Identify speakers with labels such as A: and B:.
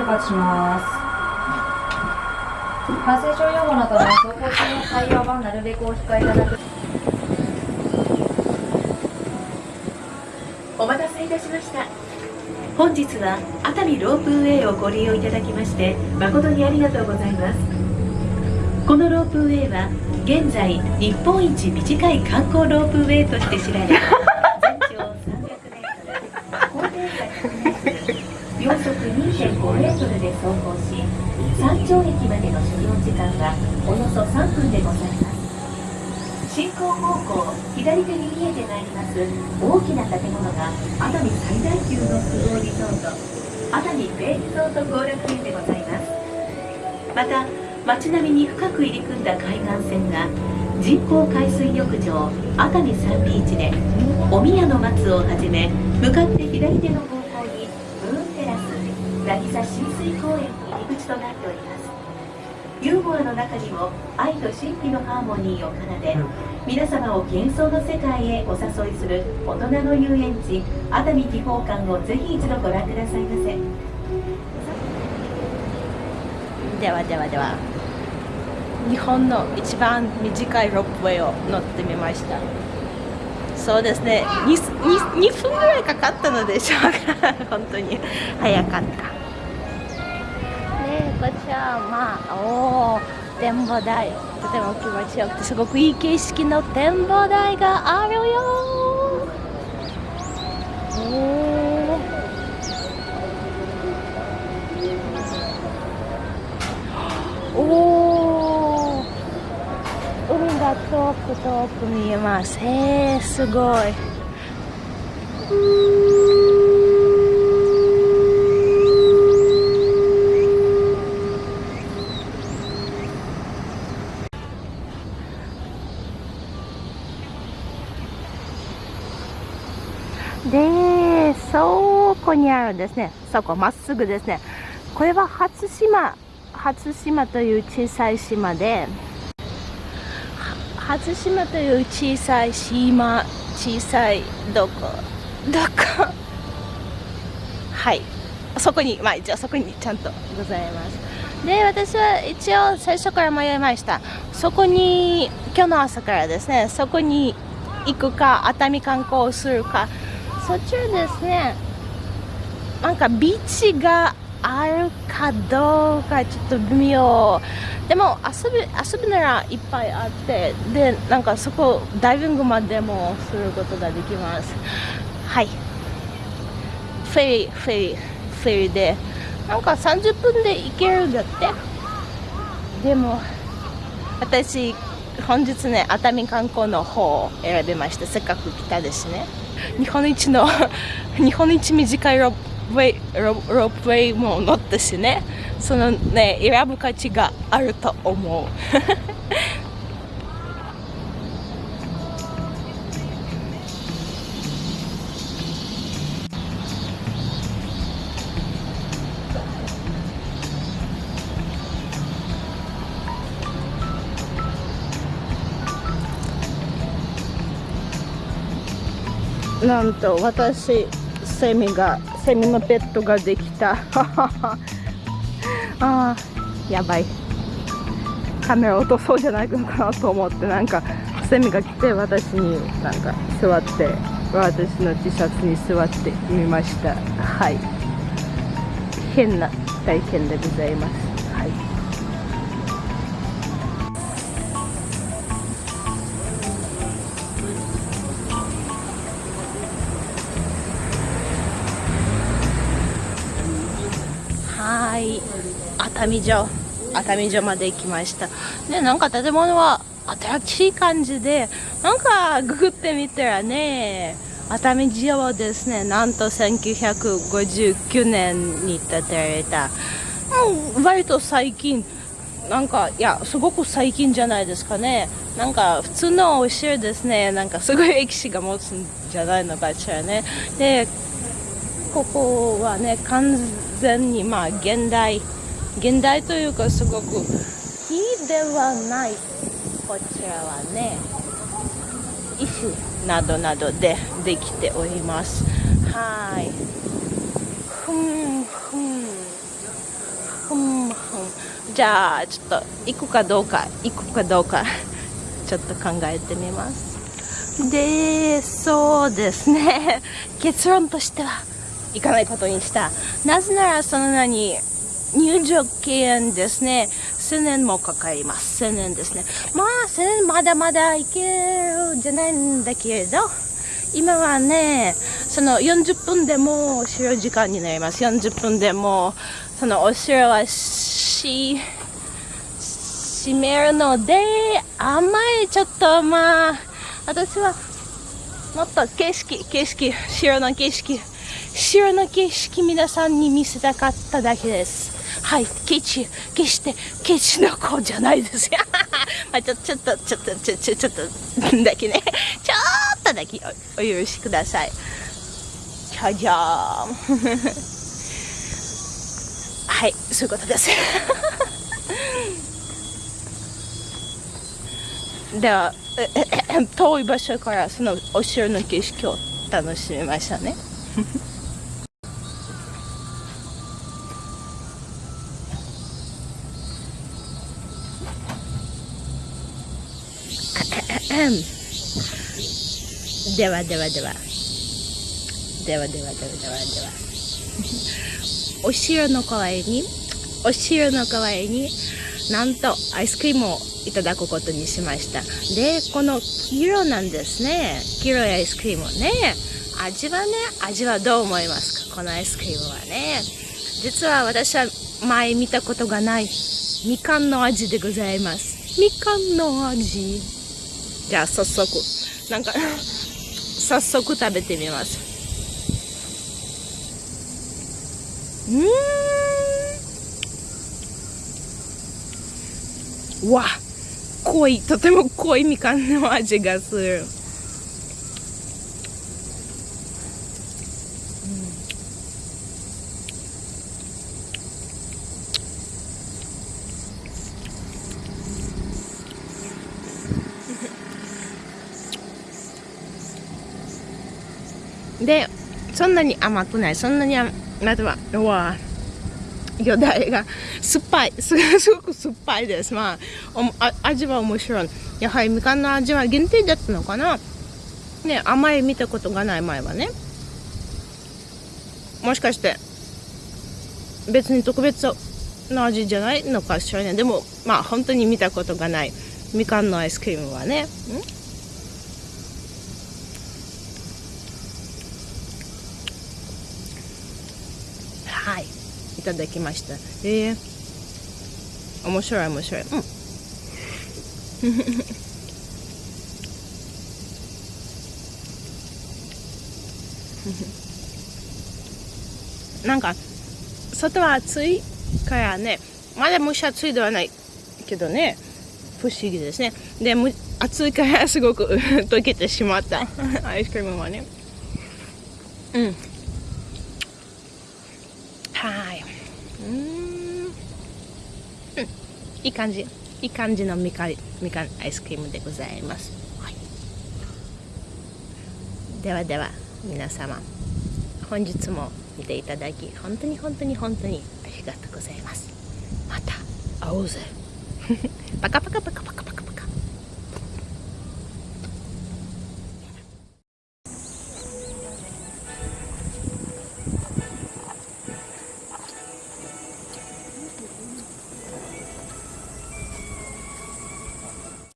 A: 出発します。感染症予防のため走行中の会話はなるべくお控えいただく。
B: せいたしました。本日は熱海ロープウェイをご利用いただきまして誠にありがとうございます。このロープウェイは現在日本一短い観光ロープウェイとして知られ全長 300m 高低差100メートル秒速2.5メートルで走行し山頂駅までの所要時間はおよそ3分でございます。進行方向左手に見えてまいります大きな建物が熱海最大級の複合リゾート熱海ベイリゾート後楽園でございますまた街並みに深く入り組んだ海岸線が人工海水浴場熱海サンビーチでお宮の松をはじめ向かって左手の方向にムーンテラス渚親水公園に入り口となっておりますユーモアの中にも愛と神秘のハーモニーを奏で皆様を幻想の世界へお誘いする大人の遊園地熱海秘宝館をぜひ一度ご覧くださいませ。
C: ではではでは日本の一番短いロープウェイを乗ってみました。そうですね。2, 2, 2分ぐらいかかったのでしょうか本当に。早かった。ねこちらまあおお展望台。とても気持ちよくてすごくいい景色の展望台があるよ。おお海が遠く遠く見えます。へえすごいでそこにあんですね。そこまっすぐですね。これは初島初島という小さい島で初島という小さい島小さいどこどこ？はい。そこにまあ一応そこにちゃんとございます。で私は一応最初から迷いました。そこに今日の朝からですね。そこに行くか熱海観光をするか。そっちはですねなんかビーチがあるかどうかちょっと微妙。でも遊び遊ぶならいっぱいあってでなんかそこダイビングまでもすることができます。はい。フェリーフェリーフェリーで。なんか30分で行けるんだって。でも私本日ね熱海観光の方を選びましたせっかく来たですね。日本一の日本一短いロープウェイロロープウェイも乗ったしね。そのね選ぶ価値があると思う。なんと私セミがセミのペットができた。あーやばい。カメラ落とそうじゃないのかなと思って。なんかセミが来て私になんか座って私の T シャツに座ってみました。はい。変な体験でございます。熱海城熱海城まで行きました。でなんか建物は新しい感じでなんかググってみたらね熱海城はですねなんと1959年に建てられた、うん、割と最近なんかいやすごく最近じゃないですかね。なんか普通のお城ですね。なんかすごい歴史が持つんじゃないのかしらね。でここはね完全にまあ現代現代というかすごく木ではないこちらはね石などなどでできております。はい。ふんふん。ふんふん。じゃあちょっと行くかどうか行くかどうか ちょっと考えてみます。でそうですね。結論としては行かないことにした。なぜならその何入場券ですね。1000年もかかります。1000年ですね。まあ1000年まだまだ行けるじゃないんだけど今はねその40分でもお城時間になります。40分でもそのお城はし閉めるのであんまりちょっとまあ私はもっと景色景色城の景色城の景色皆さんに見せたかっただけです。はい、ケチ、決してケチの子じゃないですよ。まあちょ、ちょっと、ちょっと、ちょ、ちょ、ちょっとだけね。ちょっとだけおお許しください。じゃじゃーん。はい、そういうことです。では、遠い場所からそのお城の景色を楽しみましたね。ではではでは。ではではではではでは。お城の代わりにお城の代わりになんとアイスクリームをいただくことにしました。でこの黄色なんですね。黄色いアイスクリームね。味はね味はどう思いますか？このアイスクリームはね。実は私は前見たことがないみかんの味でございます。みかんの味。じゃあ早速なんか 早速食べてみます。うん。わ濃いとても濃いみかんの味がする。でそんなに甘くない。そんなにまずはうわよだれが酸っぱい。すごく酸っぱいです。まああ味は面白い。やはりみかんの味は限定だったのかな。ね甘い見たことがない。前はね。もしかして別に特別な味じゃないのかしらね。でもまあ本当に見たことがない。みかんのアイスクリームはね。んはいいただきました。えー、面白い面白い。うん。なんか外は暑いからね。まだ蒸し暑いではないけどね。不思議ですね。でも暑いからすごく 溶けてしまった。アイスクリームはね。うんはいうんうん いい感じいい感じのみかんみかんアイスクリームでございます、はい、ではでは皆様本日も見ていただき本当に本当に本当にありがとうございます。また会おうぜ。パカパカパカパカパカ